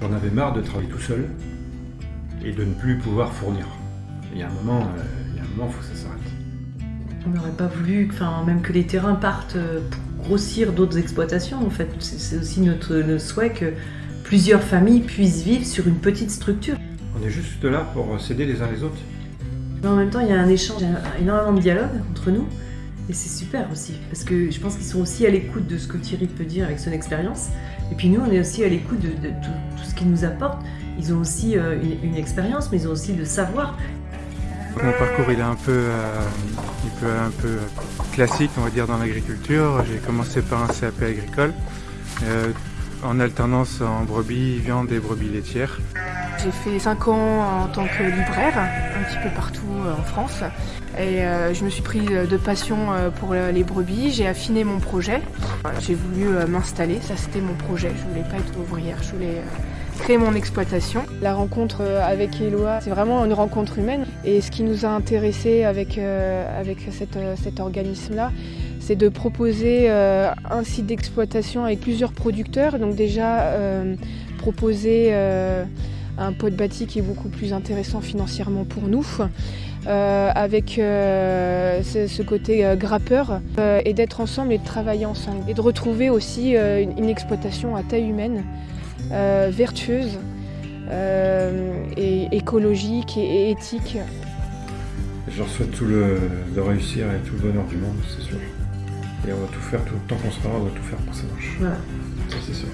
J'en avais marre de travailler tout seul et de ne plus pouvoir fournir. Il y a un moment, euh, il y a un moment, faut que ça s'arrête. On n'aurait pas voulu, enfin, même que les terrains partent euh, pour grossir d'autres exploitations. En fait, c'est aussi notre, notre souhait que plusieurs familles puissent vivre sur une petite structure. On est juste là pour s'aider les uns les autres. Mais en même temps, il y a un échange, il y a énormément de dialogue entre nous. Et c'est super aussi, parce que je pense qu'ils sont aussi à l'écoute de ce que Thierry peut dire avec son expérience. Et puis nous, on est aussi à l'écoute de, tout, ce qu'il nous apporte. Ils ont aussi euh, une, une expérience, mais ils ont aussi le savoir. Mon parcours il est un peu, euh, il peut un peu classique on va dire dans l'agriculture. J'ai commencé par un CAP agricole euh, en alternance en brebis viande et brebis laitières. J'ai fait 5 ans en tant que libraire, un petit peu partout euh, en France. Et euh, je me suis pris de passion euh, pour les brebis, j'ai affiné mon projet. J'ai voulu m'installer, ça c'était mon projet. Je voulais pas être ouvrière, je voulais créer mon exploitation. La rencontre avec Eloi, c'est vraiment une rencontre humaine. Et ce qui nous a intéressé avec, avec cet organisme-là, c'est de proposer un site d'exploitation avec plusieurs producteurs. Donc déjà proposer un pot de bâti qui est beaucoup plus intéressant financièrement pour nous, euh, avec euh, ce, ce côté euh, grappeur, euh, et d'être ensemble et de travailler ensemble. Et de retrouver aussi euh, une, une exploitation à taille humaine, euh, vertueuse, euh, et écologique et, et éthique. Je leur souhaite tout le, de réussir et tout le bonheur du monde, c'est sûr. Et on va tout faire, tout le temps qu'on sera, on va tout faire pour que ça marche. Voilà. Ça c'est sûr.